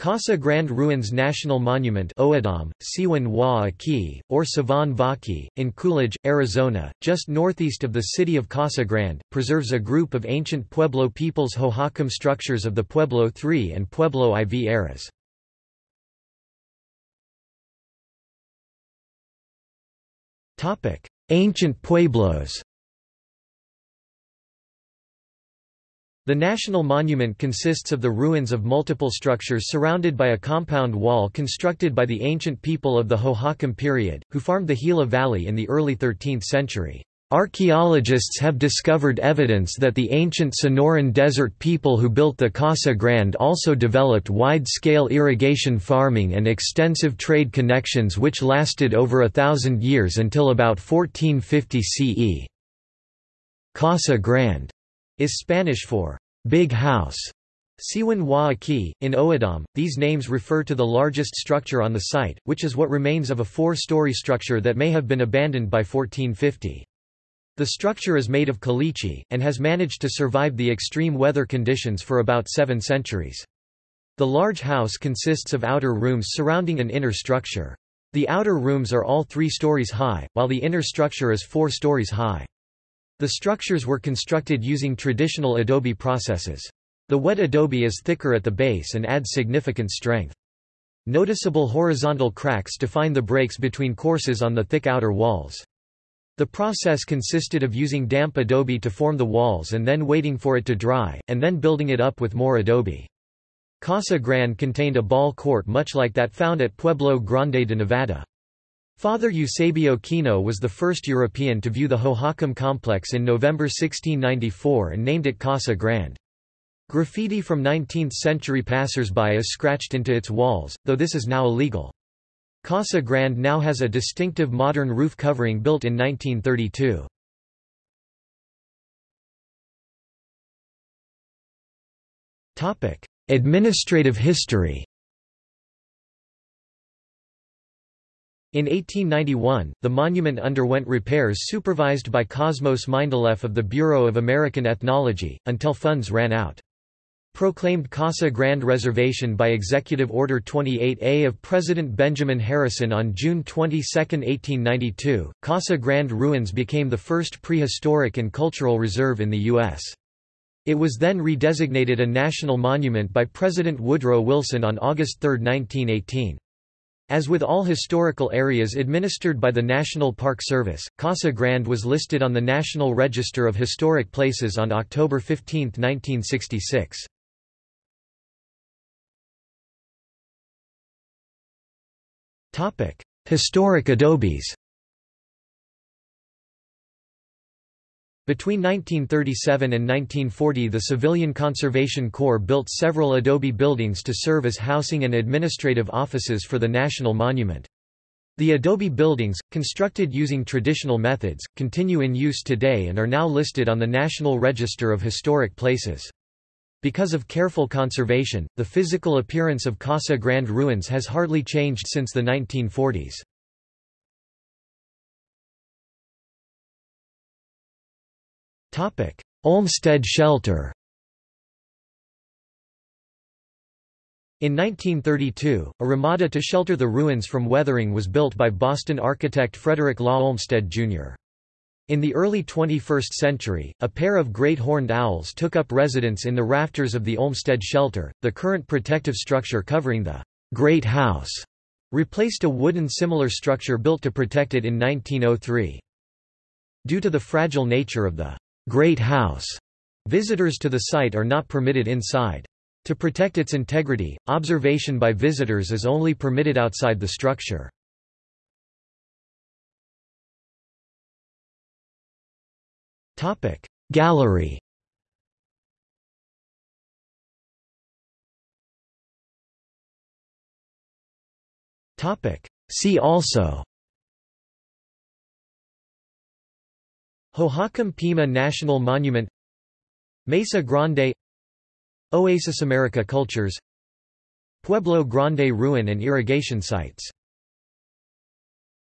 Casa Grande Ruins National Monument O'odham, Siwan Aki, or Savan Vaki, in Coolidge, Arizona, just northeast of the city of Casa Grande, preserves a group of ancient Pueblo peoples Hohokam structures of the Pueblo III and Pueblo IV eras. Ancient Pueblos The National Monument consists of the ruins of multiple structures surrounded by a compound wall constructed by the ancient people of the Hohokam period, who farmed the Gila Valley in the early 13th century. Archaeologists have discovered evidence that the ancient Sonoran Desert people who built the Casa Grande also developed wide-scale irrigation farming and extensive trade connections which lasted over a thousand years until about 1450 CE. Casa Grande is Spanish for big house. Siwan Wa Aki, in O'odham, these names refer to the largest structure on the site, which is what remains of a four-story structure that may have been abandoned by 1450. The structure is made of caliche, and has managed to survive the extreme weather conditions for about seven centuries. The large house consists of outer rooms surrounding an inner structure. The outer rooms are all three stories high, while the inner structure is four stories high. The structures were constructed using traditional adobe processes. The wet adobe is thicker at the base and adds significant strength. Noticeable horizontal cracks define the breaks between courses on the thick outer walls. The process consisted of using damp adobe to form the walls and then waiting for it to dry, and then building it up with more adobe. Casa Grande contained a ball court much like that found at Pueblo Grande de Nevada. Father Eusebio Kino was the first European to view the Hohokam complex in November 1694 and named it Casa Grande. Graffiti from 19th-century passers-by is scratched into its walls, though this is now illegal. Casa Grande now has a distinctive modern roof covering built in 1932. Administrative history In 1891, the monument underwent repairs supervised by Cosmos Mindeleff of the Bureau of American Ethnology, until funds ran out. Proclaimed Casa Grande Reservation by Executive Order 28A of President Benjamin Harrison on June 22, 1892, Casa Grande Ruins became the first prehistoric and cultural reserve in the U.S. It was then redesignated a national monument by President Woodrow Wilson on August 3, 1918. As with all historical areas administered by the National Park Service, Casa Grande was listed on the National Register of Historic Places on October 15, 1966. Historic adobes Between 1937 and 1940 the Civilian Conservation Corps built several adobe buildings to serve as housing and administrative offices for the National Monument. The adobe buildings, constructed using traditional methods, continue in use today and are now listed on the National Register of Historic Places. Because of careful conservation, the physical appearance of Casa Grande ruins has hardly changed since the 1940s. Olmsted shelter In 1932, a ramada to shelter the ruins from weathering was built by Boston architect Frederick Law Olmsted, Jr. In the early 21st century, a pair of great horned owls took up residence in the rafters of the Olmsted shelter. The current protective structure covering the Great House replaced a wooden similar structure built to protect it in 1903. Due to the fragile nature of the Great House. Visitors to the site are not permitted inside. To protect its integrity, observation by visitors is only permitted outside the structure. Gallery See also Hohokam Pima National Monument Mesa Grande Oasis America Cultures Pueblo Grande Ruin and Irrigation Sites